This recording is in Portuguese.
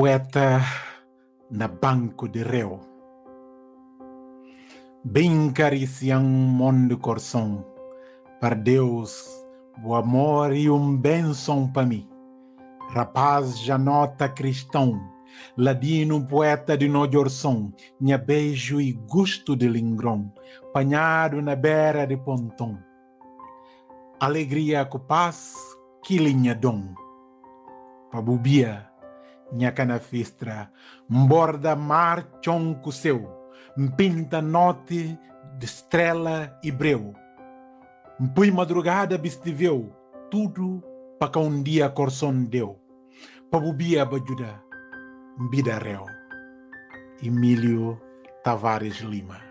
Poeta na banco de réu. Bem cariciam mundo coração, para Deus, o amor e um benção para mim. Rapaz já nota cristão, ladino poeta de Nojorson, minha beijo e gosto de lingrão, panhado na beira de pontão. Alegria com paz, que linha dom. Pabubia, minha cana fistra, borda mar chonco seu, pinta note de estrela e breu. Pui madrugada bistiveu, tudo para que um dia corson deu. Pabubia bajuda, bida réu. Emílio Tavares Lima